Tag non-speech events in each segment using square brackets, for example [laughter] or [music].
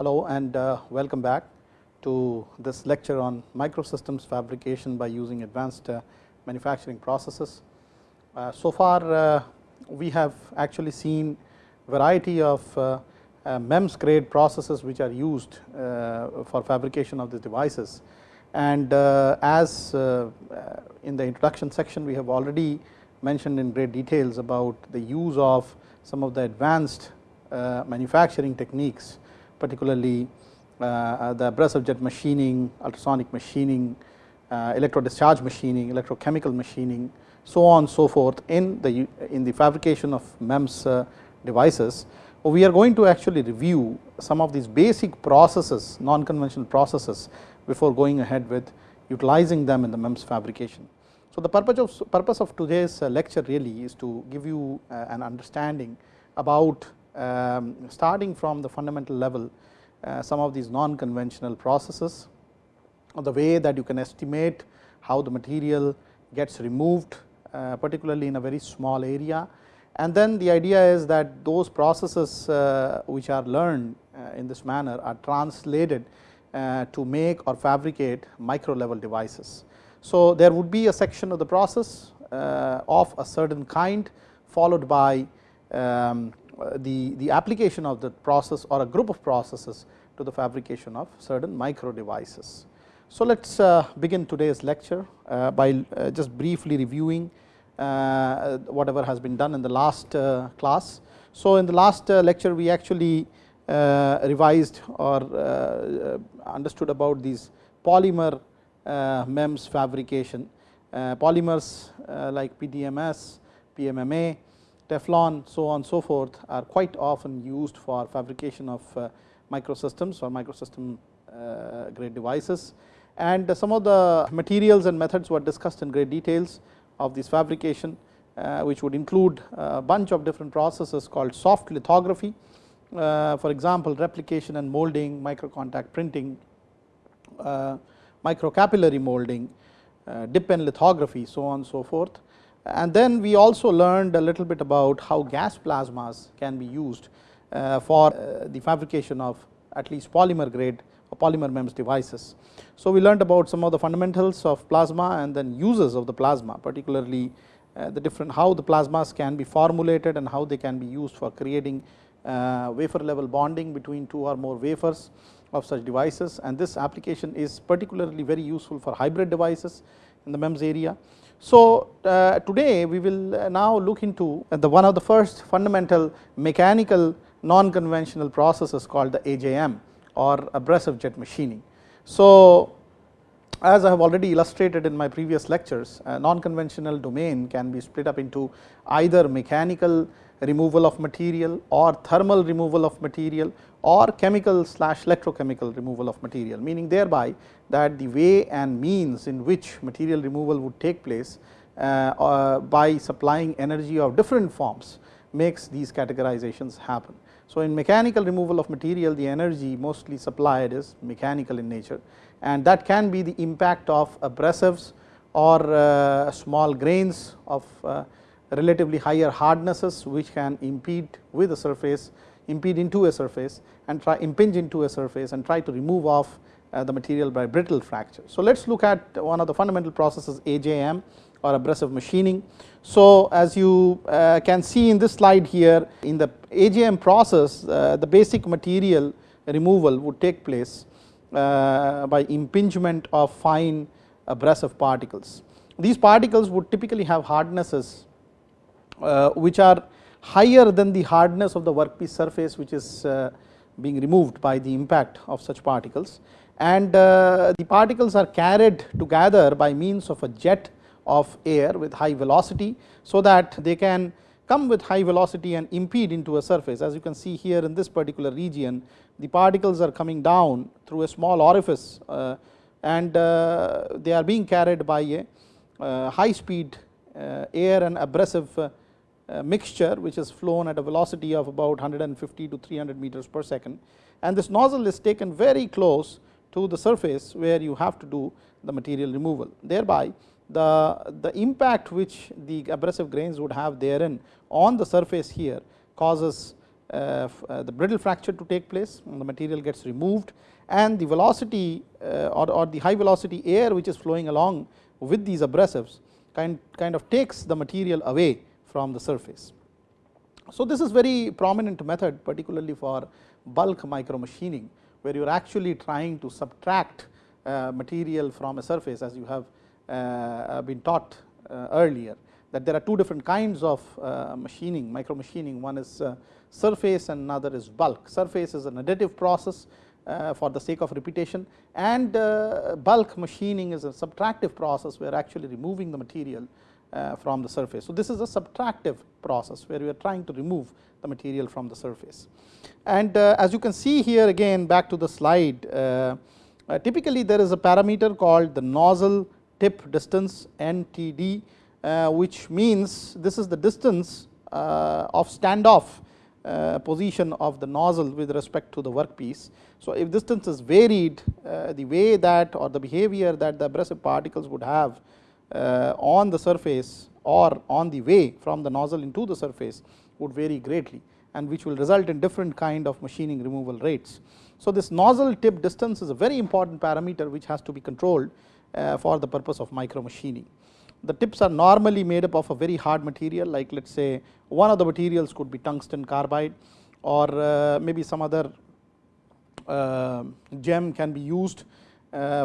Hello and uh, welcome back to this lecture on microsystems fabrication by using advanced uh, manufacturing processes. Uh, so far uh, we have actually seen variety of uh, uh, MEMS grade processes which are used for fabrication of the devices. And as in the introduction section we have already mentioned in great details about the use of some of the advanced manufacturing techniques particularly uh, uh, the abrasive jet machining, ultrasonic machining, uh, electro discharge machining, electrochemical machining, so on so forth in the in the fabrication of MEMS devices. We are going to actually review some of these basic processes, non-conventional processes before going ahead with utilizing them in the MEMS fabrication. So, the purpose of, purpose of today's lecture really is to give you an understanding about um, starting from the fundamental level uh, some of these non-conventional processes, the way that you can estimate how the material gets removed uh, particularly in a very small area. And then the idea is that those processes uh, which are learned uh, in this manner are translated uh, to make or fabricate micro level devices. So, there would be a section of the process uh, of a certain kind followed by um, the, the application of the process or a group of processes to the fabrication of certain micro devices. So, let us uh, begin today's lecture uh, by uh, just briefly reviewing uh, whatever has been done in the last uh, class. So, in the last uh, lecture we actually revised or understood about these polymer MEMS fabrication, polymers like PDMS, PMMA, Teflon so on so forth are quite often used for fabrication of uh, microsystems or microsystem uh, grade devices. And some of the materials and methods were discussed in great details of this fabrication, uh, which would include a bunch of different processes called soft lithography. For example, replication and molding, micro contact printing, microcapillary molding, dip pen lithography so on and so forth. And then we also learned a little bit about how gas plasmas can be used uh, for uh, the fabrication of at least polymer grade or polymer MEMS devices. So, we learned about some of the fundamentals of plasma and then uses of the plasma particularly uh, the different how the plasmas can be formulated and how they can be used for creating wafer level bonding between two or more wafers of such devices and this application is particularly very useful for hybrid devices in the MEMS area. So, uh, today we will uh, now look into the one of the first fundamental mechanical non-conventional processes called the AJM or abrasive jet machining. So, as I have already illustrated in my previous lectures, non-conventional domain can be split up into either mechanical removal of material or thermal removal of material or chemical slash electrochemical removal of material, meaning thereby that the way and means in which material removal would take place uh, uh, by supplying energy of different forms makes these categorizations happen. So, in mechanical removal of material the energy mostly supplied is mechanical in nature and that can be the impact of abrasives or uh, small grains of uh, relatively higher hardnesses which can impede with a surface impede into a surface and try impinge into a surface and try to remove off uh, the material by brittle fracture. So, let us look at one of the fundamental processes AJM or abrasive machining. So, as you uh, can see in this slide here in the AJM process uh, the basic material removal would take place uh, by impingement of fine abrasive particles. These particles would typically have hardnesses which are higher than the hardness of the workpiece surface which is uh, being removed by the impact of such particles and uh, the particles are carried together by means of a jet of air with high velocity. So, that they can come with high velocity and impede into a surface as you can see here in this particular region the particles are coming down through a small orifice uh, and uh, they are being carried by a uh, high speed uh, air and abrasive mixture which is flown at a velocity of about 150 to 300 meters per second. And this nozzle is taken very close to the surface where you have to do the material removal. Thereby the, the impact which the abrasive grains would have therein on the surface here causes uh, uh, the brittle fracture to take place, the material gets removed. And the velocity uh, or, or, the high velocity air which is flowing along with these abrasives kind, kind of takes the material away from the surface. So, this is very prominent method particularly for bulk micro machining, where you are actually trying to subtract uh, material from a surface as you have uh, been taught uh, earlier that there are two different kinds of uh, machining micro machining one is uh, surface and another is bulk. Surface is an additive process uh, for the sake of repetition and bulk machining is a subtractive process we are actually removing the material from the surface. So, this is a subtractive process where we are trying to remove the material from the surface. And as you can see here again back to the slide typically there is a parameter called the nozzle tip distance NTD uh, which means this is the distance uh, of standoff uh, position of the nozzle with respect to the workpiece. So, if distance is varied the way that or the behavior that the abrasive particles would have on the surface or on the way from the nozzle into the surface would vary greatly and which will result in different kind of machining removal rates. So, this nozzle tip distance is a very important parameter which has to be controlled for the purpose of micro machining the tips are normally made up of a very hard material like let us say one of the materials could be tungsten carbide or uh, maybe some other uh, gem can be used uh,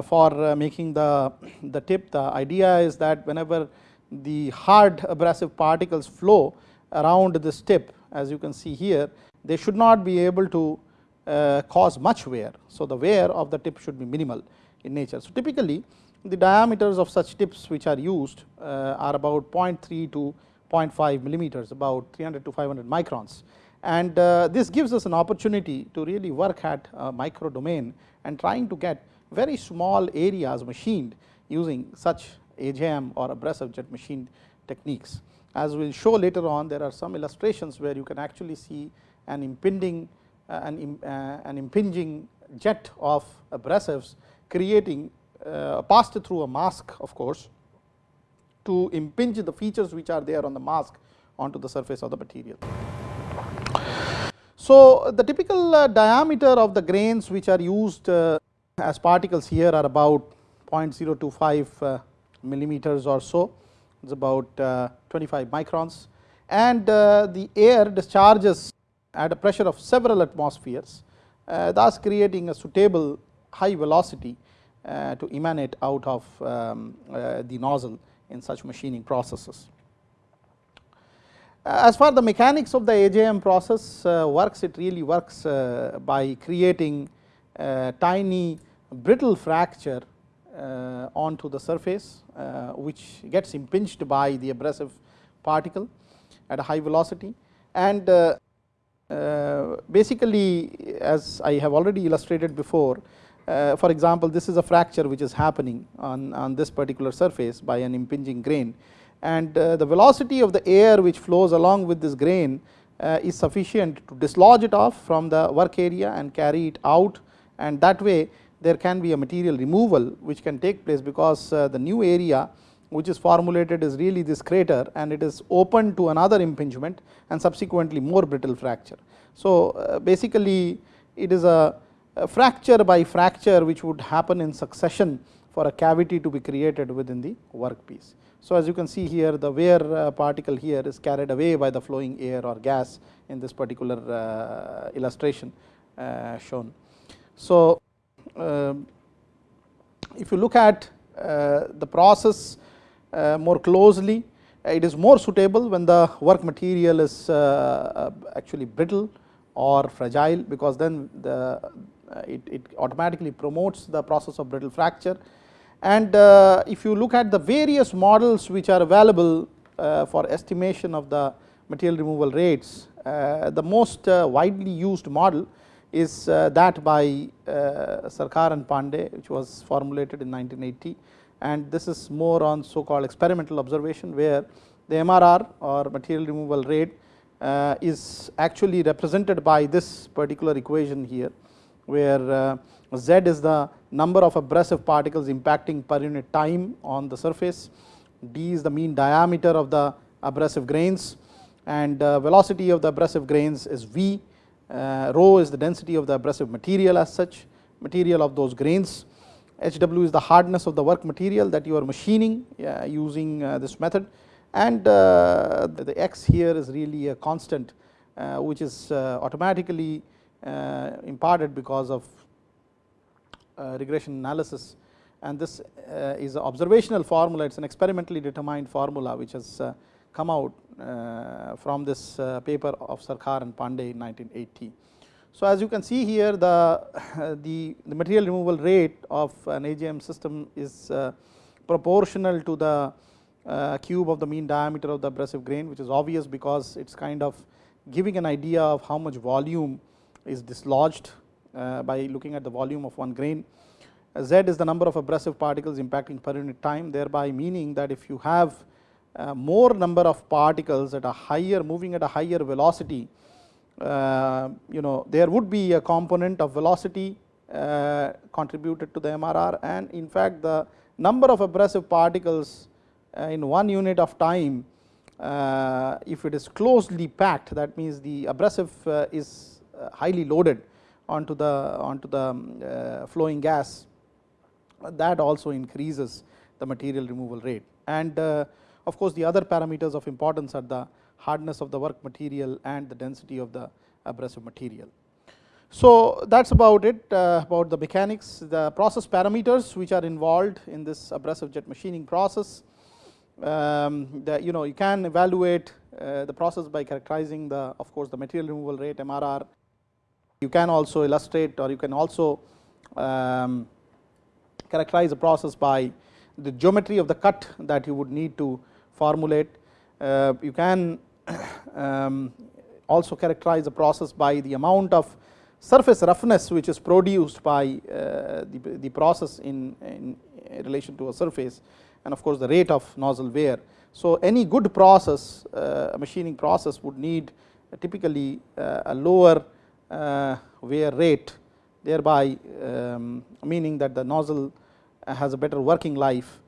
for uh, making the, the tip. The idea is that whenever the hard abrasive particles flow around this tip as you can see here they should not be able to uh, cause much wear. So, the wear of the tip should be minimal in nature. So, typically the diameters of such tips which are used uh, are about 0.3 to 0.5 millimeters about 300 to 500 microns and uh, this gives us an opportunity to really work at a micro domain and trying to get very small areas machined using such AJM or abrasive jet machine techniques. As we will show later on there are some illustrations where you can actually see an impinging uh, an, uh, an impinging jet of abrasives creating uh, passed through a mask of course, to impinge the features which are there on the mask onto the surface of the material. So, the typical uh, diameter of the grains which are used uh, as particles here are about 0.025 millimeters or so, it is about 25 microns and the air discharges at a pressure of several atmospheres, thus creating a suitable high velocity uh, to emanate out of um, uh, the nozzle in such machining processes. Uh, as far the mechanics of the AJM process works, it really works by creating tiny brittle fracture onto the surface, which gets impinged by the abrasive particle at a high velocity. And uh, uh, basically as I have already illustrated before uh, for example, this is a fracture which is happening on, on this particular surface by an impinging grain. And uh, the velocity of the air which flows along with this grain uh, is sufficient to dislodge it off from the work area and carry it out and that way there can be a material removal which can take place because uh, the new area which is formulated is really this crater and it is open to another impingement and subsequently more brittle fracture. So, uh, basically it is a fracture by fracture which would happen in succession for a cavity to be created within the workpiece. So, as you can see here the wear uh, particle here is carried away by the flowing air or gas in this particular illustration shown. So, um, if you look at the process more closely it is more suitable when the work material is actually brittle or fragile because then the uh, it, it automatically promotes the process of brittle fracture. And uh, if you look at the various models which are available uh, for estimation of the material removal rates, the most widely used model is that by Sarkar and Pandey which was formulated in 1980 and this is more on so called experimental observation where the MRR or material removal rate uh, is actually represented by this particular equation here where uh, z is the number of abrasive particles impacting per unit time on the surface, d is the mean diameter of the abrasive grains. And uh, velocity of the abrasive grains is v. uh, rho is the density of the abrasive material as such, material of those grains. HW is the hardness of the work material that you are machining uh, using uh, this method. And uh, the, x here is really a constant uh, which is uh, automatically imparted because of regression analysis. And this is an observational formula. It is an experimentally determined formula which has come out uh, from this uh, paper of Sarkar and Pandey in 1980. So, as you can see here the, [laughs] the, the material removal rate of an AJM system is uh, proportional to the cube of the mean diameter of the abrasive grain which is obvious because it is kind of giving an idea of how much volume is dislodged by looking at the volume of one grain. Z is the number of abrasive particles impacting per unit time thereby meaning that if you have uh, more number of particles at a higher moving at a higher velocity, uh, you know there would be a component of velocity uh, contributed to the MRR and in fact the number of abrasive particles in one unit of time if it is closely packed that means the abrasive is highly loaded onto the onto the um, flowing gas that also increases the material removal rate and of course, the other parameters of importance are the hardness of the work material and the density of the abrasive material. So, that is about it uh, about the mechanics, the process parameters which are involved in this abrasive jet machining process. Um, the, you know you can evaluate uh, the process by characterizing the of course, the material removal rate MRR. You can also illustrate or you can also um, characterize the process by the geometry of the cut that you would need to formulate. Uh, you can [coughs] um, also characterize the process by the amount of surface roughness which is produced by uh, the, the process in, in relation to a surface and of course, the rate of nozzle wear. So, any good process uh, machining process would need typically a lower wear rate thereby um, meaning that the nozzle has a better working life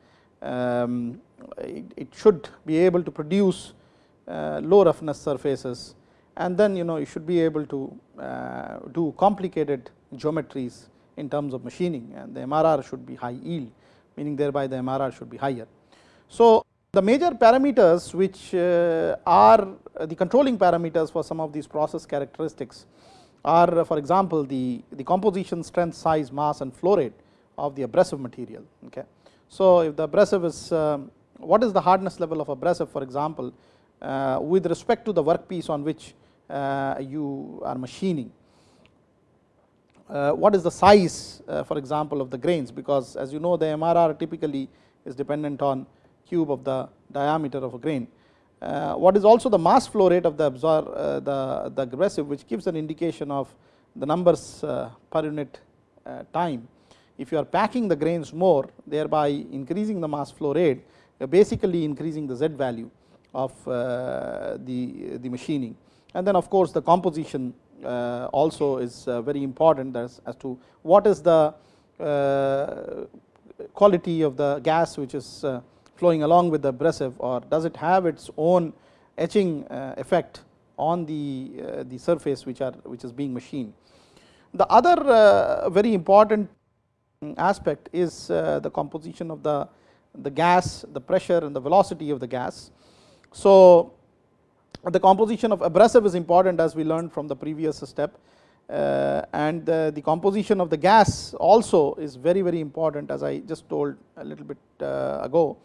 um, it, it, should be able to produce uh, low roughness surfaces. And then you know you should be able to uh, do complicated geometries in terms of machining. And the MRR should be high yield meaning thereby the MRR should be higher. So, the major parameters which uh, are the controlling parameters for some of these process characteristics are for example, the, the composition strength size mass and flow rate of the abrasive material. Okay. So, if the abrasive is um, what is the hardness level of abrasive for example, uh, with respect to the workpiece on which uh, you are machining. Uh, what is the size for example of the grains because as you know the MRR typically is dependent on cube of the diameter of a grain. what is also the mass flow rate of the absorb the, the abrasive which gives an indication of the numbers per unit time. If you are packing the grains more thereby increasing the mass flow rate basically increasing the Z value of uh, the, the machining. And then of course, the composition uh, also is uh, very important as, as to what is the quality of the gas which is flowing along with the abrasive or does it have its own etching effect on the, the surface which are which is being machined. The other very important aspect is the composition of the the gas, the pressure and the velocity of the gas. So, the composition of abrasive is important as we learned from the previous step uh, and the, the, composition of the gas also is very very important as I just told a little bit uh, ago,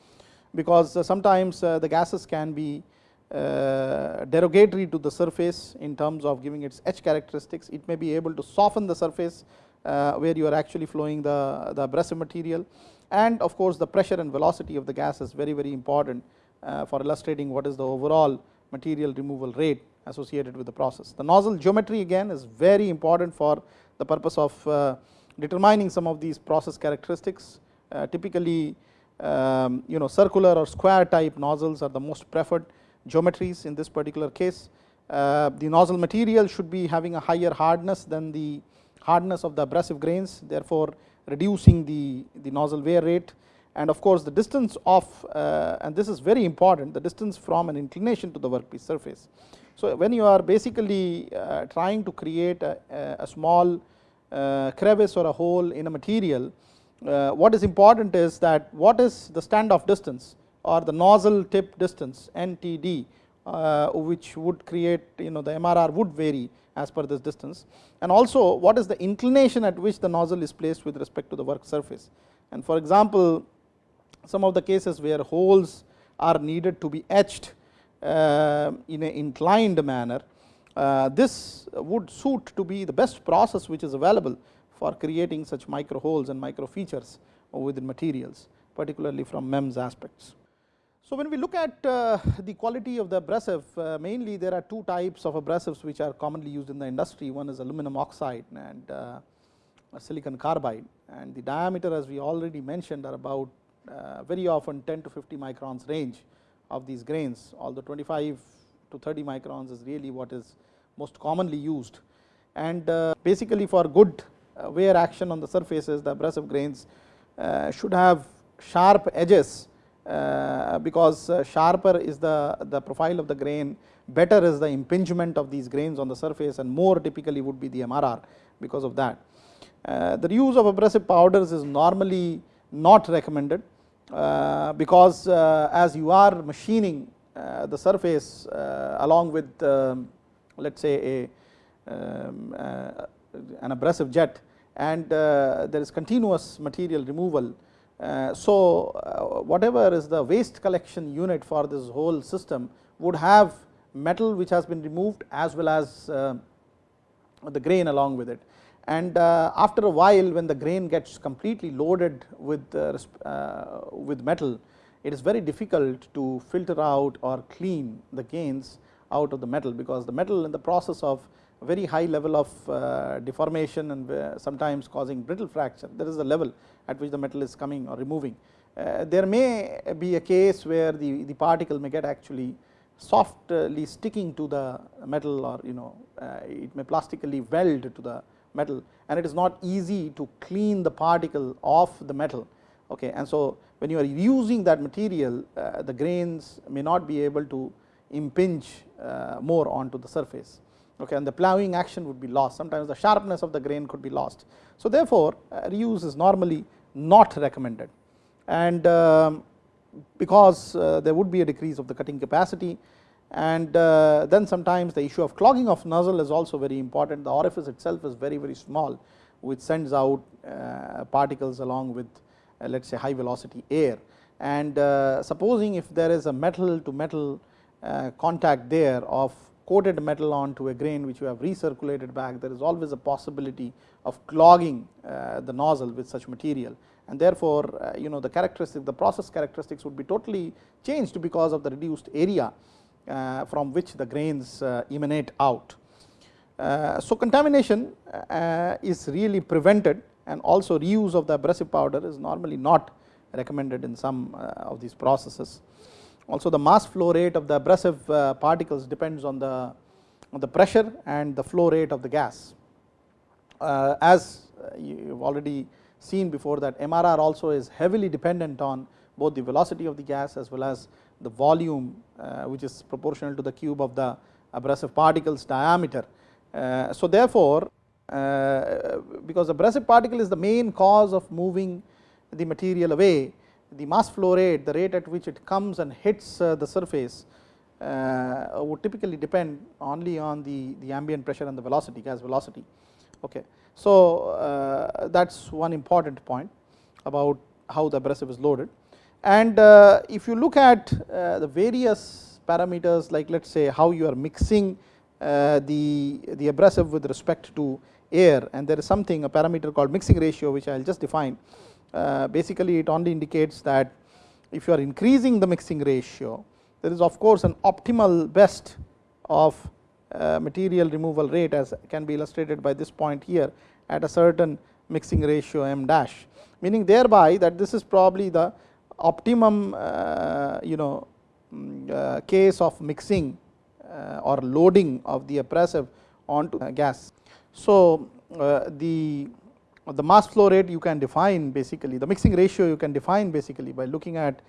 because uh, sometimes uh, the gases can be uh, derogatory to the surface in terms of giving its edge characteristics. It may be able to soften the surface uh, where you are actually flowing the, the abrasive material and of course, the pressure and velocity of the gas is very very important uh, for illustrating what is the overall material removal rate associated with the process. The nozzle geometry again is very important for the purpose of uh, determining some of these process characteristics. Uh, typically, um, you know circular or square type nozzles are the most preferred geometries in this particular case. Uh, the nozzle material should be having a higher hardness than the hardness of the abrasive grains therefore, reducing the, the nozzle wear rate and of course, the distance of uh, and this is very important the distance from an inclination to the workpiece surface. So, when you are basically uh, trying to create a, a small uh, crevice or a hole in a material, uh, what is important is that what is the standoff distance or the nozzle tip distance NTD uh, which would create you know the MRR would vary as per this distance and also what is the inclination at which the nozzle is placed with respect to the work surface. And for example, some of the cases where holes are needed to be etched uh, in an inclined manner, uh, this would suit to be the best process which is available for creating such micro holes and micro features within materials particularly from MEMS aspects. So, when we look at uh, the quality of the abrasive uh, mainly there are two types of abrasives which are commonly used in the industry one is aluminum oxide and uh, silicon carbide and the diameter as we already mentioned are about uh, very often 10 to 50 microns range of these grains although 25 to 30 microns is really what is most commonly used. And uh, basically for good uh, wear action on the surfaces the abrasive grains should have sharp edges because sharper is the, the profile of the grain better is the impingement of these grains on the surface and more typically would be the MRR because of that. Uh, the use of abrasive powders is normally not recommended uh, because uh, as you are machining uh, the surface along with um, let us say a um, an abrasive jet and there is continuous material removal. So, whatever is the waste collection unit for this whole system would have metal which has been removed as well as the grain along with it. And uh, after a while when the grain gets completely loaded with uh, uh, with metal it is very difficult to filter out or clean the gains out of the metal because the metal in the process of very high level of uh, deformation and uh, sometimes causing brittle fracture there is a level at which the metal is coming or removing. Uh, there may be a case where the, the particle may get actually softly sticking to the metal or you know it may plastically weld to the metal and it is not easy to clean the particle off the metal. Okay. And so, when you are using that material the grains may not be able to impinge more onto the surface okay, and the plowing action would be lost sometimes the sharpness of the grain could be lost. So, therefore, uh, reuse is normally not recommended and um, because uh, there would be a decrease of the cutting capacity and uh, then sometimes the issue of clogging of nozzle is also very important. The orifice itself is very very small which sends out particles along with let us say high velocity air. And supposing if there is a metal to metal contact there of coated metal onto a grain which you have recirculated back there is always a possibility of clogging the nozzle with such material and therefore, you know the characteristic the process characteristics would be totally changed because of the reduced area uh, from which the grains uh, emanate out. Uh, so, contamination is really prevented and also reuse of the abrasive powder is normally not recommended in some of these processes. Also the mass flow rate of the abrasive particles depends on the on the pressure and the flow rate of the gas. as you have already seen before that MRR also is heavily dependent on both the velocity of the gas as well as the volume uh, which is proportional to the cube of the abrasive particles diameter. Uh, so, therefore, uh, because abrasive particle is the main cause of moving the material away, the mass flow rate, the rate at which it comes and hits the surface would typically depend only on the, the ambient pressure and the velocity, gas velocity. Okay. So, that is one important point about how the abrasive is loaded. And uh, if you look at uh, the various parameters like let us say how you are mixing uh, the, the abrasive with respect to air and there is something a parameter called mixing ratio which I will just define. Basically it only indicates that if you are increasing the mixing ratio there is of course an optimal best of material removal rate as can be illustrated by this point here at a certain mixing ratio m dash meaning thereby that this is probably the optimum uh, you know mm, uh, case of mixing uh, or loading of the abrasive onto gas. So, the the mass flow rate you can define basically the mixing ratio you can define basically by looking at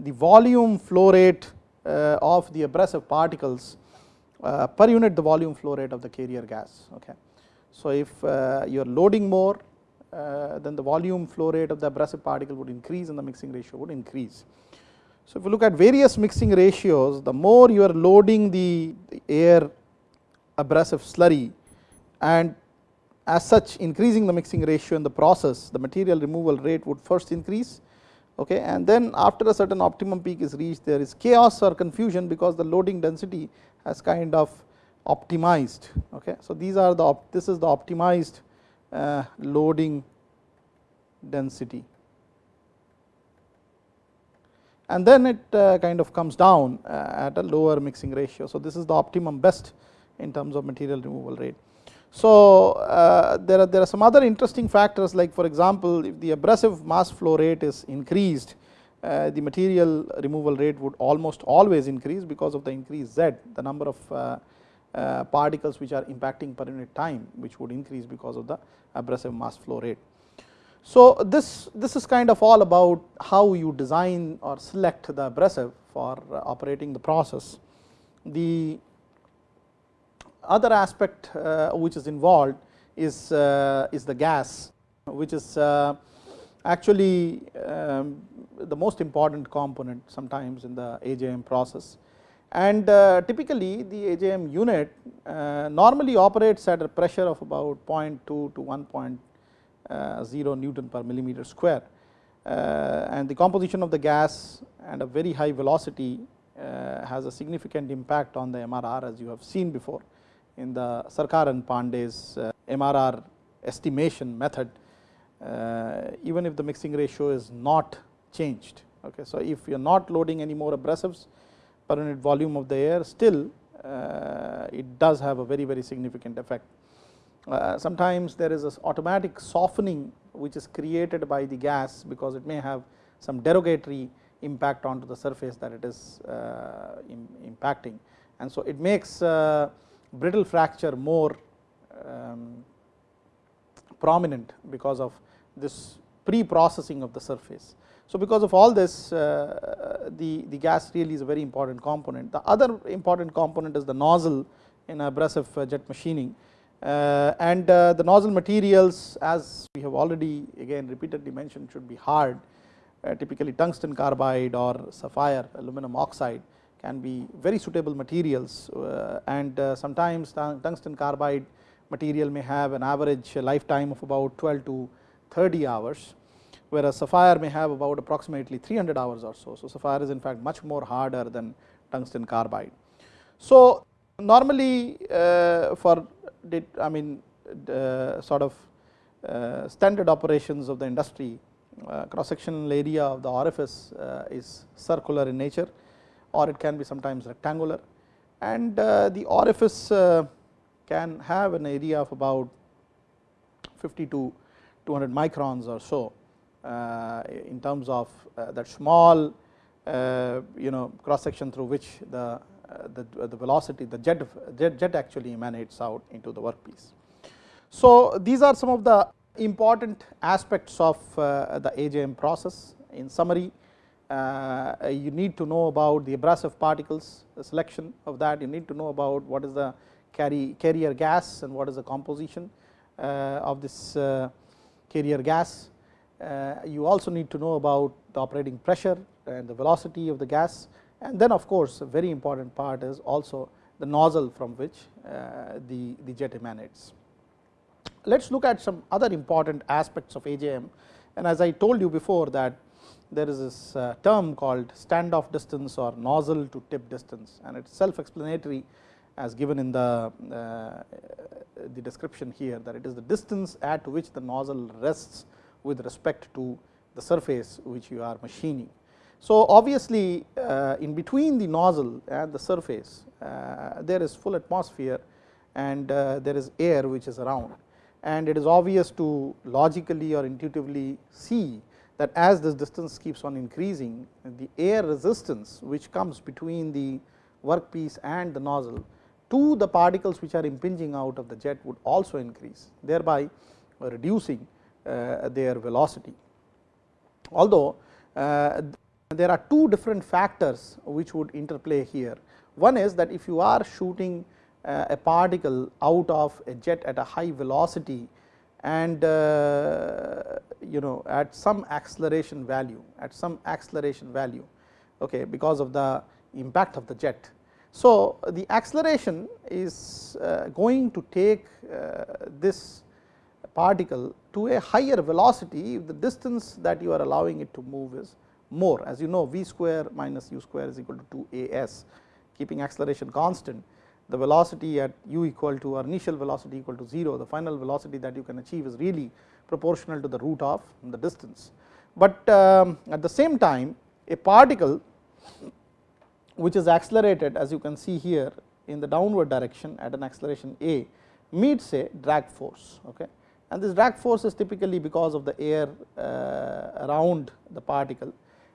the volume flow rate uh, of the abrasive particles uh, per unit the volume flow rate of the carrier gas. Okay. So, if uh, you are loading more then the volume flow rate of the abrasive particle would increase and the mixing ratio would increase. So, if you look at various mixing ratios the more you are loading the air abrasive slurry and as such increasing the mixing ratio in the process the material removal rate would first increase okay? And then after a certain optimum peak is reached there is chaos or confusion because the loading density has kind of optimized okay? So these are the this is the optimized uh, loading density. And then it uh, kind of comes down uh, at a lower mixing ratio. So this is the optimum best in terms of material removal rate so, uh, there are there are some other interesting factors like for example, if the abrasive mass flow rate is increased uh, the material removal rate would almost always increase because of the increased Z the number of uh, uh, particles which are impacting per unit time which would increase because of the abrasive mass flow rate. So, this this is kind of all about how you design or select the abrasive for operating the process. The other aspect uh, which is involved is, uh, is the gas which is uh, actually um, the most important component sometimes in the AJM process. And typically the AJM unit normally operates at a pressure of about 0.2 to 1.0 Newton per millimeter square and the composition of the gas and a very high velocity has a significant impact on the MRR as you have seen before in the Sarkar and Pandey's uh, MRR estimation method uh, even if the mixing ratio is not changed. Okay. So, if you are not loading any more abrasives per unit volume of the air still uh, it does have a very very significant effect. sometimes there is a automatic softening which is created by the gas because it may have some derogatory impact onto the surface that it is impacting and so it makes brittle fracture more um, prominent because of this pre-processing of the surface. So, because of all this uh, the, the gas really is a very important component. The other important component is the nozzle in abrasive uh, jet machining uh, and uh, the nozzle materials as we have already again repeatedly mentioned should be hard uh, typically tungsten carbide or sapphire aluminum oxide can be very suitable materials uh, and uh, sometimes tungsten carbide material may have an average lifetime of about 12 to 30 hours whereas sapphire may have about approximately 300 hours or so. So, sapphire is in fact much more harder than tungsten carbide. So, normally uh, for I mean sort of standard operations of the industry cross sectional area of the orifice is circular in nature or it can be sometimes rectangular and uh, the orifice uh, can have an area of about 50 to 200 microns or so uh, in terms of that small you know cross section through which the the, the velocity the jet, jet jet actually emanates out into the workpiece. So, these are some of the important aspects of the AJM process in summary you need to know about the abrasive particles the selection of that you need to know about what is the carry carrier gas and what is the composition uh, of this uh, carrier gas. you also need to know about the operating pressure and the velocity of the gas and then of course, a very important part is also the nozzle from which the, the jet emanates. Let us look at some other important aspects of AJM and as I told you before that there is this uh, term called standoff distance or nozzle to tip distance and it is self explanatory as given in the, uh, the description here that it is the distance at which the nozzle rests with respect to the surface which you are machining. So, obviously, uh, in between the nozzle and the surface uh, there is full atmosphere and uh, there is air which is around and it is obvious to logically or intuitively see that as this distance keeps on increasing the air resistance which comes between the workpiece and the nozzle to the particles which are impinging out of the jet would also increase thereby reducing uh, their velocity. Although, uh, there are two different factors which would interplay here. One is that if you are shooting uh, a particle out of a jet at a high velocity and uh, you know at some acceleration value at some acceleration value okay, because of the impact of the jet. So, the acceleration is uh, going to take uh, this particle to a higher velocity if the distance that you are allowing it to move is more as you know v square minus u square is equal to 2 a s keeping acceleration constant the velocity at u equal to or initial velocity equal to 0 the final velocity that you can achieve is really proportional to the root of the distance. But um, at the same time a particle which is accelerated as you can see here in the downward direction at an acceleration a meets a drag force. Okay and this drag force is typically because of the air uh, around the particle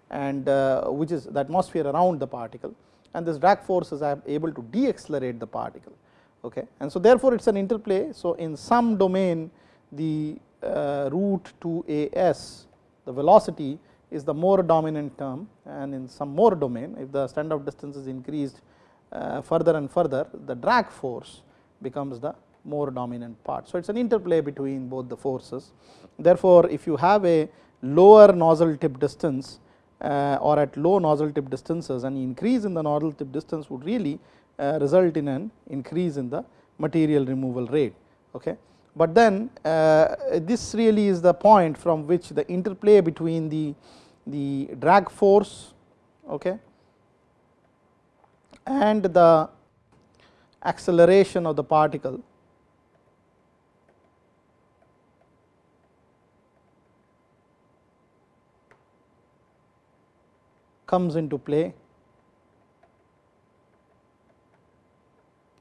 and uh, which is the atmosphere around the particle and this drag force is able to deaccelerate the particle. Okay. And so, therefore, it is an interplay. So, in some domain the uh, root 2 a s the velocity is the more dominant term and in some more domain if the standoff distance is increased uh, further and further the drag force becomes the more dominant part. So, it is an interplay between both the forces. Therefore, if you have a lower nozzle tip distance or at low nozzle tip distances an increase in the nozzle tip distance would really uh, result in an increase in the material removal rate. Okay. But then uh, this really is the point from which the interplay between the, the drag force okay, and the acceleration of the particle comes into play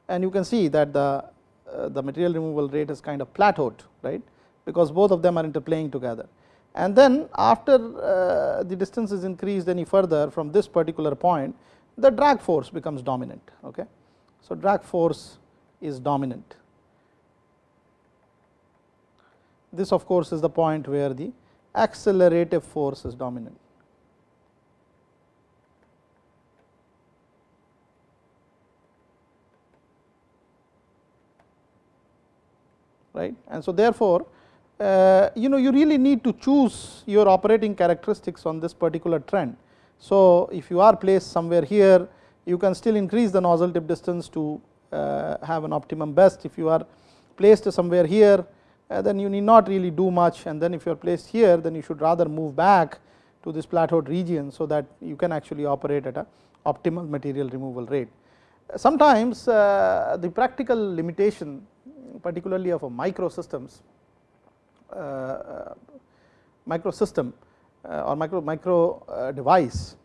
and you can see that the uh, the material removal rate is kind of plateaued right because both of them are interplaying together. And then after uh, the distance is increased any further from this particular point the drag force becomes dominant. Okay. So, drag force is dominant. This of course, is the point where the accelerative force is dominant. Right. And so, therefore, uh, you know you really need to choose your operating characteristics on this particular trend. So, if you are placed somewhere here you can still increase the nozzle tip distance to uh, have an optimum best. If you are placed somewhere here uh, then you need not really do much and then if you are placed here then you should rather move back to this plateaued region. So, that you can actually operate at a optimal material removal rate. Sometimes uh, the practical limitation particularly of a micro systems uh, uh, micro system uh, or micro micro device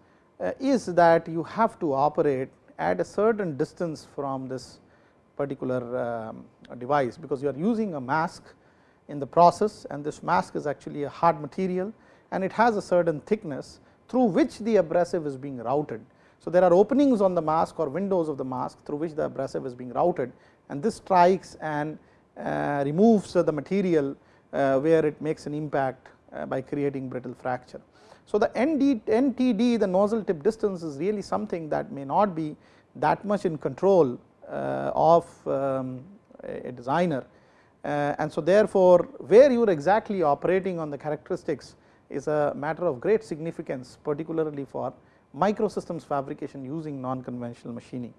is that you have to operate at a certain distance from this particular um, device, because you are using a mask in the process and this mask is actually a hard material and it has a certain thickness through which the abrasive is being routed. So, there are openings on the mask or windows of the mask through which the abrasive is being routed and this strikes and uh, removes the material uh, where it makes an impact uh, by creating brittle fracture. So, the ND, NTD the nozzle tip distance is really something that may not be that much in control of um, a designer and so therefore, where you are exactly operating on the characteristics is a matter of great significance particularly for microsystems fabrication using non conventional machining.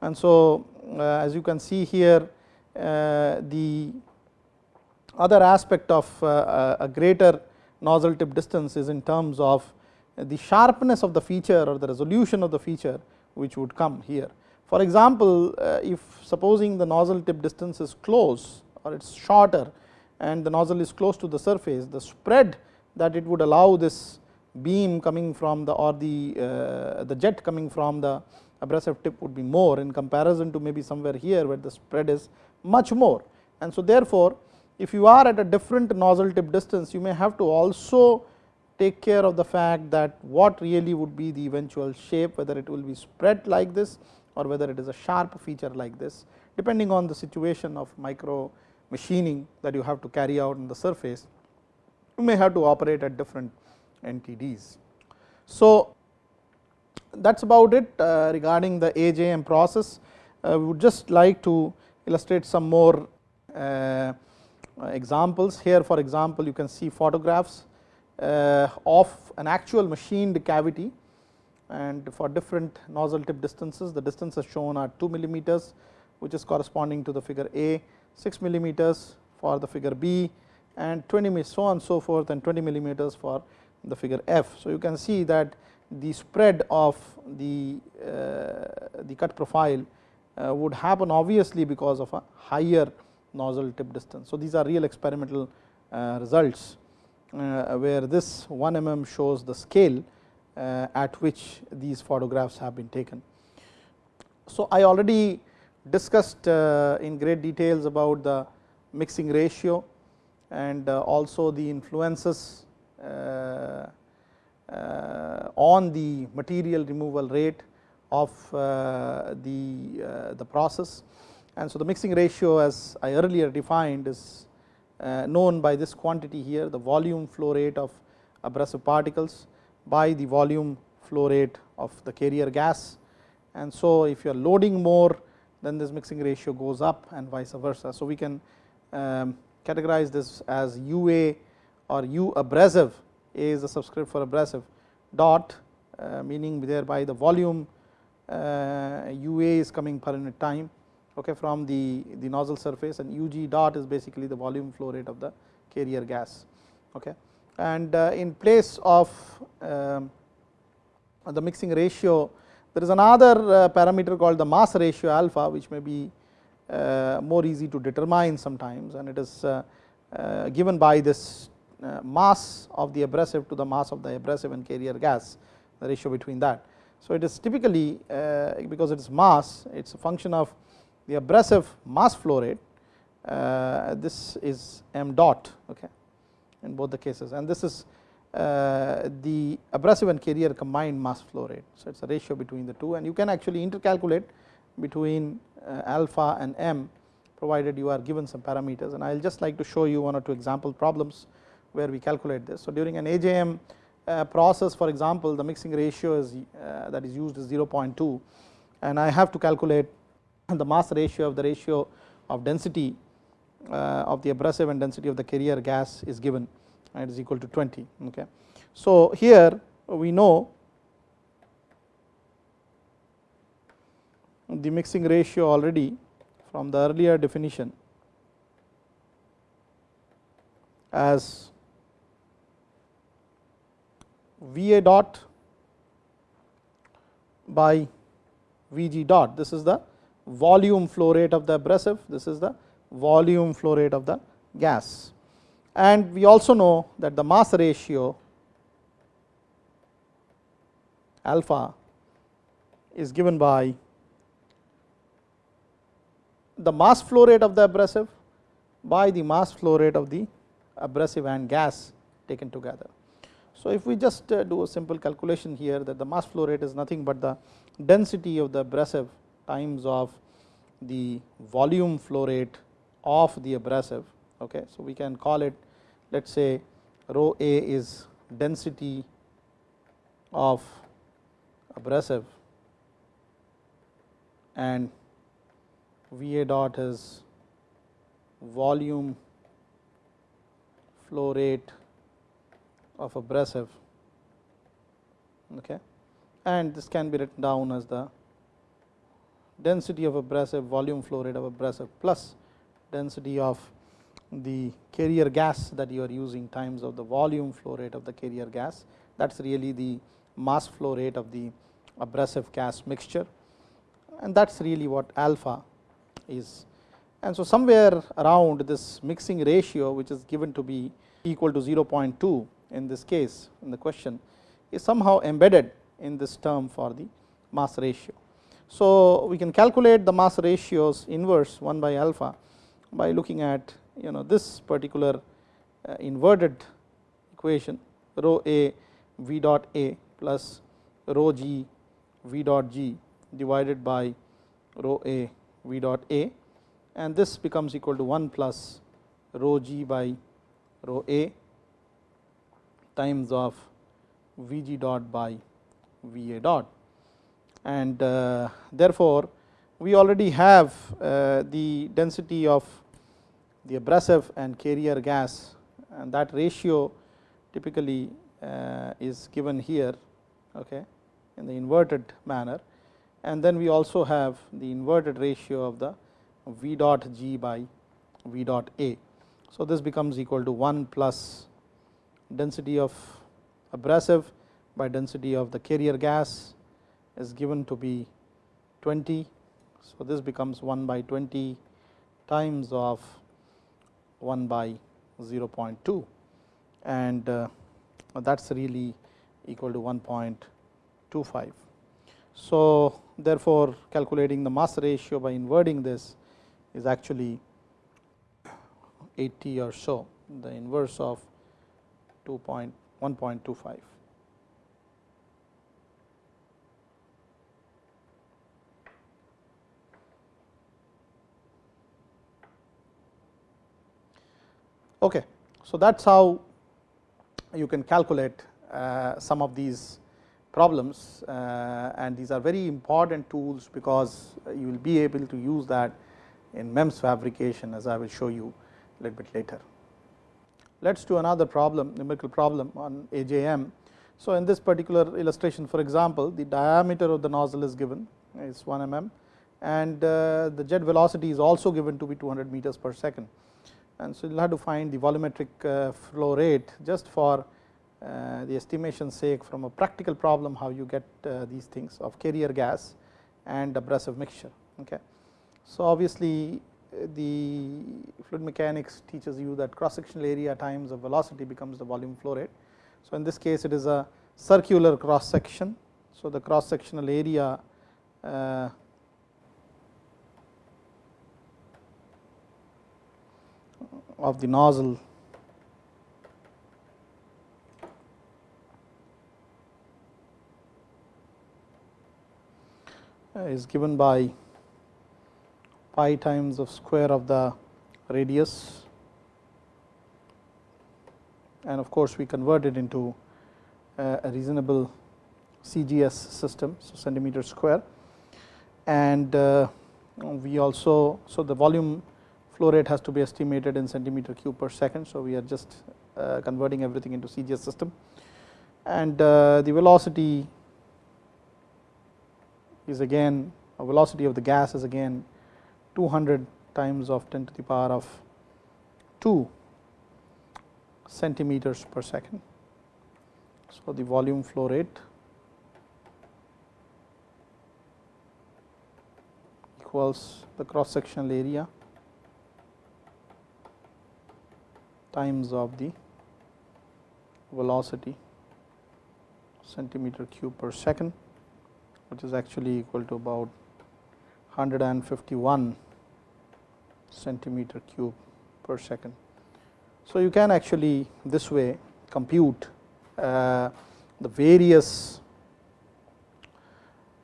And so, as you can see here uh, the other aspect of uh, a greater nozzle tip distance is in terms of the sharpness of the feature or the resolution of the feature which would come here. For example, uh, if supposing the nozzle tip distance is close or it is shorter and the nozzle is close to the surface, the spread that it would allow this beam coming from the or the uh, the jet coming from the abrasive tip would be more in comparison to maybe somewhere here where the spread is much more. And so, therefore, if you are at a different nozzle tip distance you may have to also take care of the fact that what really would be the eventual shape whether it will be spread like this or whether it is a sharp feature like this depending on the situation of micro machining that you have to carry out in the surface you may have to operate at different NTDs. So, that is about it uh, regarding the AJM process. Uh, we would just like to illustrate some more uh, examples. Here for example, you can see photographs uh, of an actual machined cavity and for different nozzle tip distances the distances shown are 2 millimeters which is corresponding to the figure A, 6 millimeters for the figure B and 20 so on so forth and 20 millimeters for the figure F. So, you can see that the spread of the, uh, the cut profile would happen obviously because of a higher nozzle tip distance. So, these are real experimental uh, results uh, where this 1 mm shows the scale uh, at which these photographs have been taken. So, I already discussed uh, in great details about the mixing ratio and also the influences on the material removal rate of the, the process. And so, the mixing ratio as I earlier defined is uh, known by this quantity here the volume flow rate of abrasive particles by the volume flow rate of the carrier gas. And so, if you are loading more then this mixing ratio goes up and vice versa. So, we can um, categorize this as UA or U abrasive A is the subscript for abrasive dot uh, meaning thereby the volume uh, UA is coming per unit time okay, from the, the nozzle surface and UG dot is basically the volume flow rate of the carrier gas. Okay. And uh, in place of um, the mixing ratio, there is another uh, parameter called the mass ratio alpha, which may be uh, more easy to determine sometimes and it is uh, uh, given by this uh, mass of the abrasive to the mass of the abrasive and carrier gas, the ratio between that. So, it is typically because it is mass, it is a function of the abrasive mass flow rate uh, this is m dot okay, in both the cases and this is uh, the abrasive and carrier combined mass flow rate. So, it is a ratio between the two and you can actually intercalculate between uh, alpha and m provided you are given some parameters and I will just like to show you one or two example problems where we calculate this. So, during an AJM uh, process for example, the mixing ratio is uh, that is used is 0.2 and I have to calculate the mass ratio of the ratio of density uh, of the abrasive and density of the carrier gas is given and is equal to 20 okay. So here we know the mixing ratio already from the earlier definition as V a dot by V g dot this is the volume flow rate of the abrasive, this is the volume flow rate of the gas. And we also know that the mass ratio alpha is given by the mass flow rate of the abrasive by the mass flow rate of the abrasive and gas taken together. So, if we just uh, do a simple calculation here that the mass flow rate is nothing but the density of the abrasive times of the volume flow rate of the abrasive. Okay. So, we can call it let us say rho A is density of abrasive and V A dot is volume flow rate of abrasive okay. and this can be written down as the density of abrasive volume flow rate of abrasive plus density of the carrier gas that you are using times of the volume flow rate of the carrier gas that is really the mass flow rate of the abrasive gas mixture and that is really what alpha is. And so, somewhere around this mixing ratio which is given to be equal to 0.2 in this case in the question is somehow embedded in this term for the mass ratio. So, we can calculate the mass ratios inverse 1 by alpha by looking at you know this particular uh, inverted equation rho a v dot a plus rho g v dot g divided by rho a v dot a and this becomes equal to 1 plus rho g by rho a times of V g dot by V a dot and uh, therefore, we already have uh, the density of the abrasive and carrier gas and that ratio typically uh, is given here okay, in the inverted manner and then we also have the inverted ratio of the V dot g by V dot a. So, this becomes equal to 1 plus density of abrasive by density of the carrier gas is given to be 20. So, this becomes 1 by 20 times of 1 by 0.2 and uh, that is really equal to 1.25. So, therefore, calculating the mass ratio by inverting this is actually 80 or so the inverse of 2.1.25. Okay. So, that is how you can calculate uh, some of these problems uh, and these are very important tools, because you will be able to use that in MEMS fabrication as I will show you a little bit later. Let us do another problem numerical problem on AJM. So, in this particular illustration for example, the diameter of the nozzle is given is 1 mm and uh, the jet velocity is also given to be 200 meters per second. And so, you will have to find the volumetric uh, flow rate just for uh, the estimation sake from a practical problem how you get these things of carrier gas and abrasive mixture. Okay. So, obviously, the fluid mechanics teaches you that cross sectional area times the velocity becomes the volume flow rate. So, in this case it is a circular cross section. So, the cross sectional area uh, of the nozzle is given by pi times of square of the radius and of course, we convert it into a reasonable CGS system. So, centimeter square and uh, we also, so the volume flow rate has to be estimated in centimeter cube per second. So, we are just uh, converting everything into CGS system and uh, the velocity is again a velocity of the gas is again 200 times of 10 to the power of 2 centimeters per second. So, the volume flow rate equals the cross sectional area times of the velocity centimeter cube per second which is actually equal to about 151 centimeter cube per second. So, you can actually this way compute uh, the various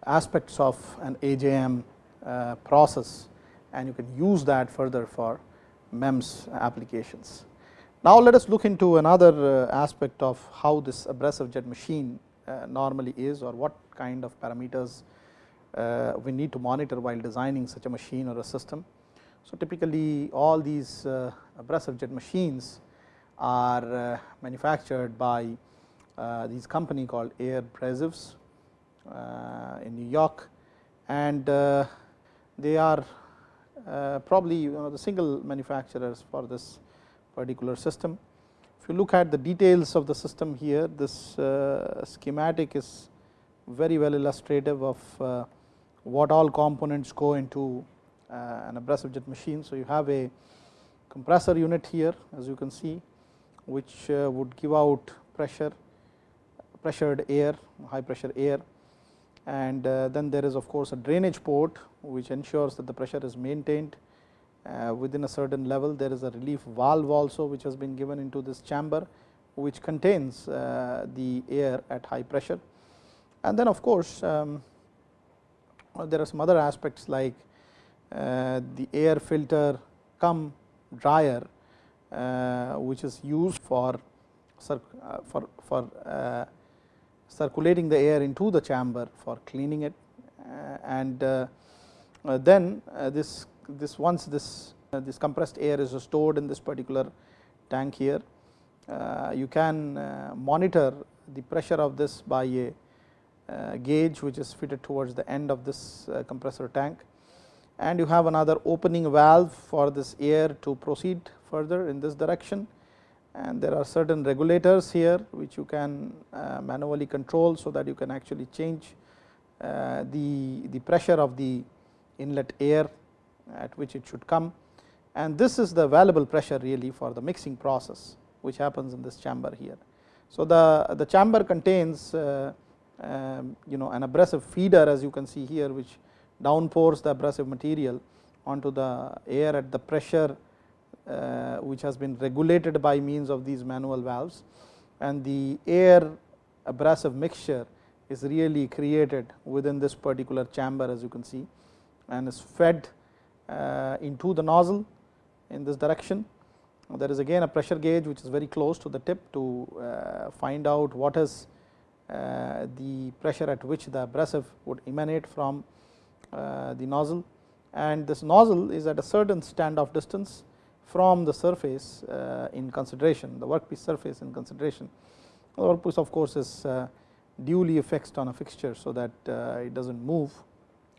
aspects of an AJM uh, process and you can use that further for MEMS applications. Now, let us look into another uh, aspect of how this abrasive jet machine uh, normally is or what kind of parameters uh, we need to monitor while designing such a machine or a system. So, typically all these uh, abrasive jet machines are uh, manufactured by these company called Air Abrasives in New York and they are probably the single manufacturers for this particular system. If you look at the details of the system here, this schematic is very well illustrative of what all components go into uh, an abrasive jet machine. So, you have a compressor unit here as you can see which uh, would give out pressure pressured air high pressure air. And uh, then there is of course a drainage port which ensures that the pressure is maintained within a certain level. There is a relief valve also which has been given into this chamber which contains the air at high pressure. And then of course um, there are some other aspects like uh, the air filter come dryer uh, which is used for uh, for, for uh, circulating the air into the chamber for cleaning it. Uh, and uh, then this this once this this compressed air is stored in this particular tank here you can monitor the pressure of this by a gauge which is fitted towards the end of this compressor tank. And you have another opening valve for this air to proceed further in this direction. And there are certain regulators here which you can uh, manually control so that you can actually change uh, the, the pressure of the inlet air at which it should come. And this is the valuable pressure really for the mixing process which happens in this chamber here. So, the, the chamber contains uh, you know an abrasive feeder as you can see here which downpours the abrasive material onto the air at the pressure uh, which has been regulated by means of these manual valves and the air abrasive mixture is really created within this particular chamber as you can see and is fed uh, into the nozzle in this direction. There is again a pressure gauge which is very close to the tip to uh, find out what is the pressure at which the abrasive would emanate from the nozzle. And this nozzle is at a certain standoff distance from the surface uh, in consideration, the workpiece surface in consideration. The workpiece of course is uh, duly fixed on a fixture, so that uh, it does not move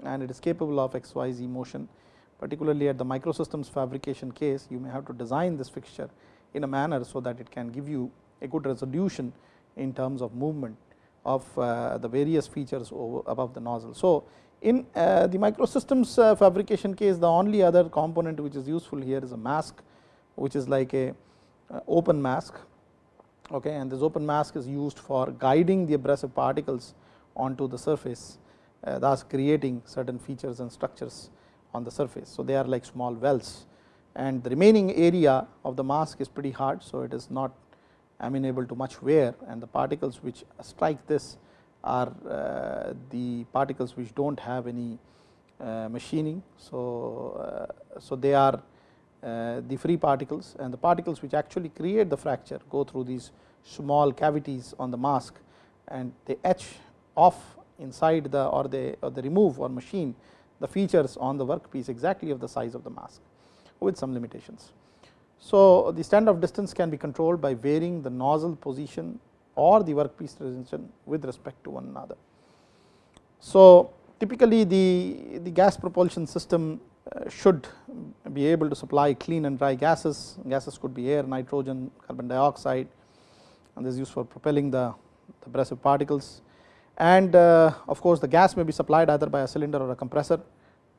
and it is capable of XYZ motion. Particularly at the microsystems fabrication case you may have to design this fixture in a manner so that it can give you a good resolution in terms of movement of the various features above the nozzle. So, in uh, the microsystems uh, fabrication case the only other component which is useful here is a mask which is like a uh, open mask okay and this open mask is used for guiding the abrasive particles onto the surface thus creating certain features and structures on the surface. So, they are like small wells and the remaining area of the mask is pretty hard. So, it is not amenable to much wear and the particles which strike this are uh, the particles which do not have any uh, machining. So, uh, so they are the free particles and the particles which actually create the fracture go through these small cavities on the mask and they etch off inside the or they or they remove or machine the features on the workpiece exactly of the size of the mask with some limitations. So, the standoff distance can be controlled by varying the nozzle position or the workpiece resolution with respect to one another. So, typically the, the gas propulsion system uh, should be able to supply clean and dry gases, gases could be air, nitrogen, carbon dioxide and this is used for propelling the, the abrasive particles and uh, of course, the gas may be supplied either by a cylinder or a compressor.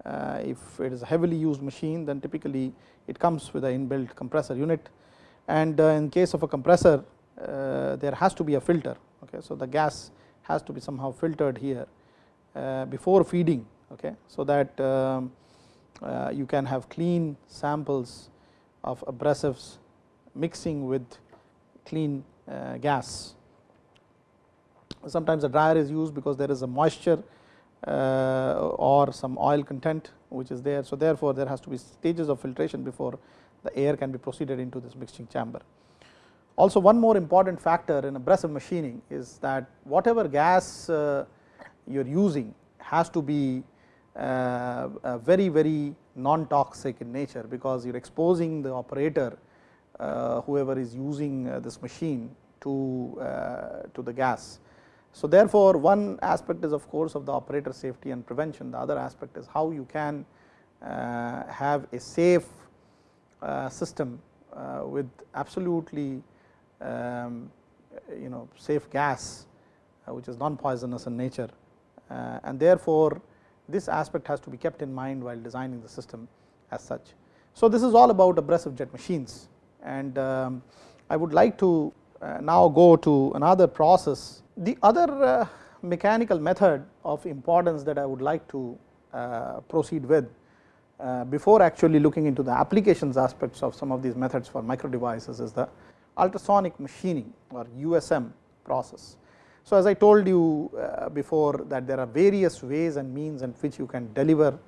Uh, if it is a heavily used machine then typically it comes with an inbuilt compressor unit and uh, in case of a compressor uh, there has to be a filter. Okay. So, the gas has to be somehow filtered here before feeding, okay, so that um, you can have clean samples of abrasives mixing with clean gas. Sometimes a dryer is used because there is a moisture or some oil content which is there. So, therefore, there has to be stages of filtration before the air can be proceeded into this mixing chamber. Also one more important factor in abrasive machining is that whatever gas uh, you are using has to be uh, very very non toxic in nature because you are exposing the operator uh, whoever is using uh, this machine to uh, to the gas. So, therefore, one aspect is of course of the operator safety and prevention. The other aspect is how you can uh, have a safe system with absolutely um, you know safe gas uh, which is non poisonous in nature. Uh, and therefore, this aspect has to be kept in mind while designing the system as such. So, this is all about abrasive jet machines. And um, I would like to uh, now go to another process. The other uh, mechanical method of importance that I would like to uh, proceed with uh, before actually looking into the applications aspects of some of these methods for micro devices is the ultrasonic machining or USM process. So, as I told you uh, before that there are various ways and means in which you can deliver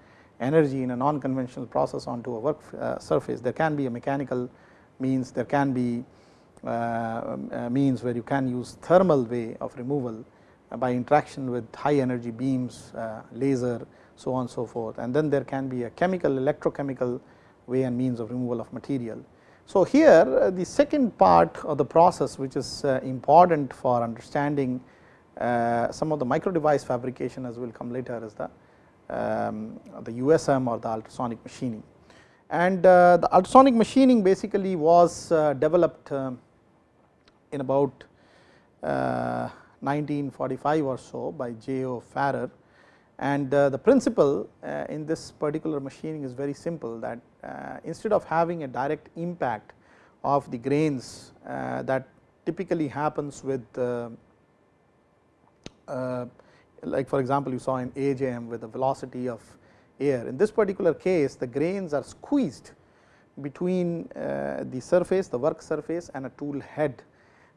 energy in a non conventional process onto a work uh, surface. There can be a mechanical means, there can be uh, means where you can use thermal way of removal by interaction with high energy beams, laser, so on so forth. And then there can be a chemical, electrochemical way and means of removal of material. So, here the second part of the process which is important for understanding some of the micro device fabrication as will come later is the um, the USM or the ultrasonic machining. And uh, the ultrasonic machining basically was uh, developed uh, in about uh, 1945 or so by J. O. Farrer and uh, the principle uh, in this particular machining is very simple that instead of having a direct impact of the grains that typically happens with like for example, you saw in AJM with the velocity of air. In this particular case, the grains are squeezed between uh, the surface, the work surface and a tool head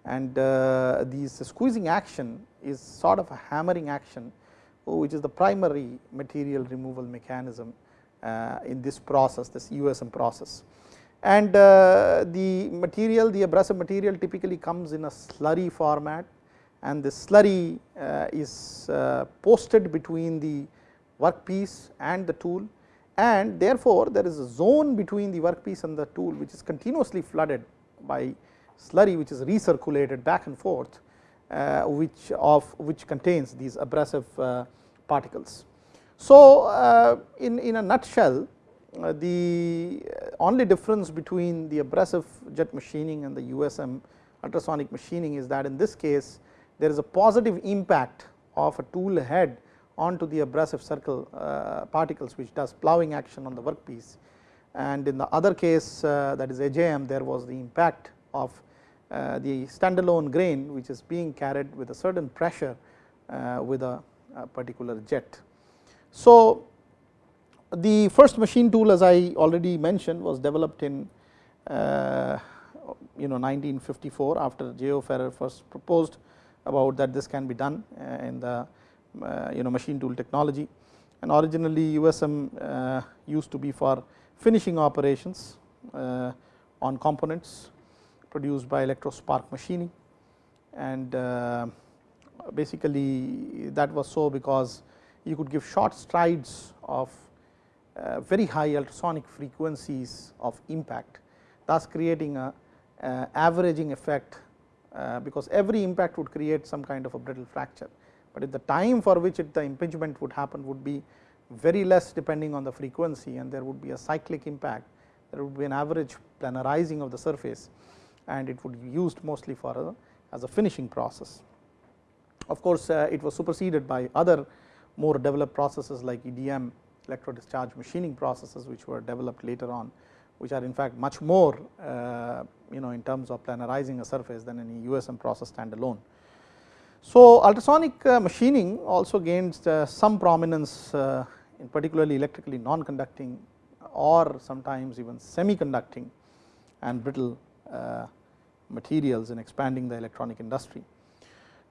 and uh, this squeezing action is sort of a hammering action, which is the primary material removal mechanism uh, in this process, this USM process. And uh, the material, the abrasive material typically comes in a slurry format and the slurry uh, is uh, posted between the workpiece and the tool and therefore, there is a zone between the workpiece and the tool which is continuously flooded by slurry which is recirculated back and forth uh, which of which contains these abrasive particles. So, in, in a nutshell the only difference between the abrasive jet machining and the USM ultrasonic machining is that in this case there is a positive impact of a tool head onto the abrasive circle uh, particles which does ploughing action on the workpiece and in the other case uh, that is AJM there was the impact of uh, the standalone grain which is being carried with a certain pressure uh, with a, a, particular jet. So, the first machine tool as I already mentioned was developed in uh, you know 1954 after J. O. Farrer first proposed about that this can be done uh, in the uh, you know machine tool technology and originally USM uh, used to be for finishing operations on components produced by electrospark machining. And basically that was so because you could give short strides of uh, very high ultrasonic frequencies of impact thus creating a uh, averaging effect uh, because every impact would create some kind of a brittle fracture, but if the time for which it, the impingement would happen would be very less depending on the frequency and there would be a cyclic impact, there would be an average planarizing of the surface and it would be used mostly for a, as a finishing process. Of course, uh, it was superseded by other more developed processes like EDM electro discharge machining processes which were developed later on which are in fact much more uh, you know in terms of planarizing a surface than any USM process standalone. So, ultrasonic uh, machining also gains uh, some prominence in particularly electrically non-conducting or sometimes even semi-conducting and brittle materials in expanding the electronic industry.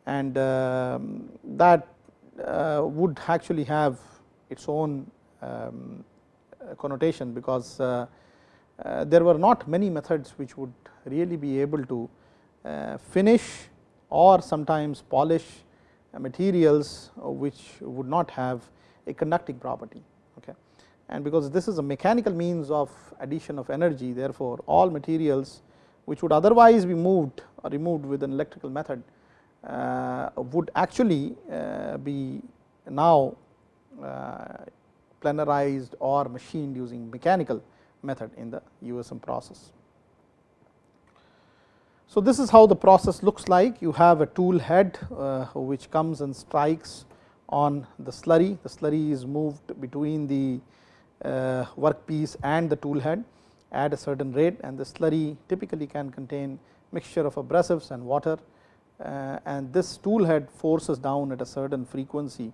And um, that would actually have its own um, connotation because uh, uh, there were not many methods which would really be able to uh, finish or sometimes polish materials which would not have a conducting property. Okay. And because this is a mechanical means of addition of energy therefore, all materials which would otherwise be moved or removed with an electrical method uh, would actually uh, be now uh, planarized or machined using mechanical method in the USM process. So, this is how the process looks like. You have a tool head uh, which comes and strikes on the slurry, the slurry is moved between the uh, workpiece and the tool head at a certain rate and the slurry typically can contain mixture of abrasives and water uh, and this tool head forces down at a certain frequency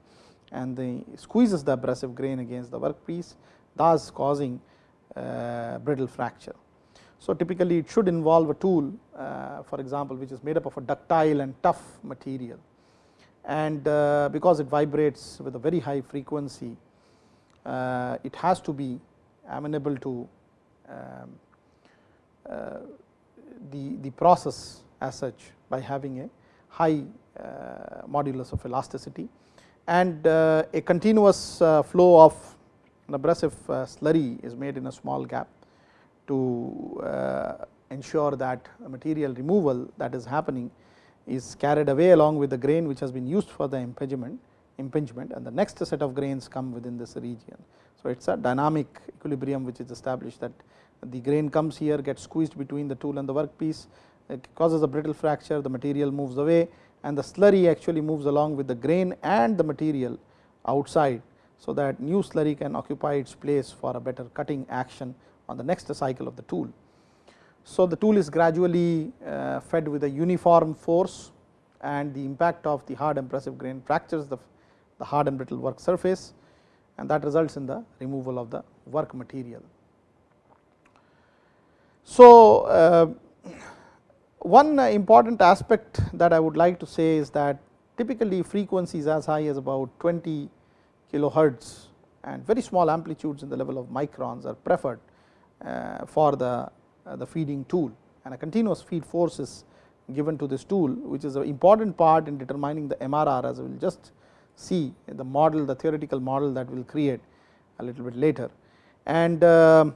and the squeezes the abrasive grain against the workpiece thus causing uh, brittle fracture. So, typically it should involve a tool uh, for example, which is made up of a ductile and tough material and uh, because it vibrates with a very high frequency it has to be amenable to the, the process as such by having a high uh, modulus of elasticity and uh, a continuous uh, flow of an abrasive slurry is made in a small gap to ensure that material removal that is happening is carried away along with the grain which has been used for the impingement impingement and the next set of grains come within this region. So, it is a dynamic equilibrium which is established that the grain comes here gets squeezed between the tool and the workpiece it causes a brittle fracture the material moves away and the slurry actually moves along with the grain and the material outside. So, that new slurry can occupy its place for a better cutting action on the next cycle of the tool. So, the tool is gradually uh, fed with a uniform force and the impact of the hard impressive grain fractures the, the hard and brittle work surface and that results in the removal of the work material. So, uh, one important aspect that I would like to say is that typically frequencies as high as about 20 kilohertz and very small amplitudes in the level of microns are preferred uh, for the, uh, the feeding tool and a continuous feed force is given to this tool which is an important part in determining the MRR as we will just see in the model the theoretical model that we will create a little bit later. And uh,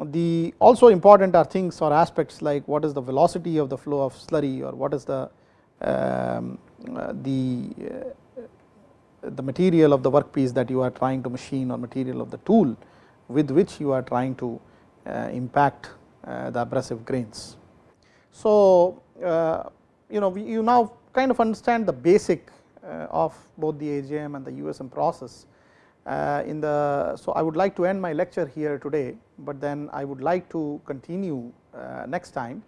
the also important are things or aspects like what is the velocity of the flow of slurry or what is the um, uh, the uh, the material of the workpiece that you are trying to machine or material of the tool with which you are trying to uh, impact uh, the abrasive grains. So, uh, you know you now kind of understand the basic uh, of both the AJM and the USM process in the so I would like to end my lecture here today, but then I would like to continue uh, next time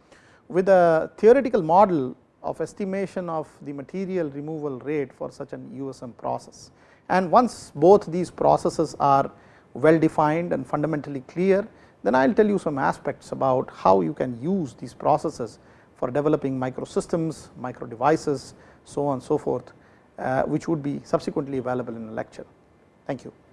with a theoretical model of estimation of the material removal rate for such an USM process. And once both these processes are well defined and fundamentally clear, then I will tell you some aspects about how you can use these processes for developing microsystems, micro devices, so on and so forth, uh, which would be subsequently available in a lecture. Thank you.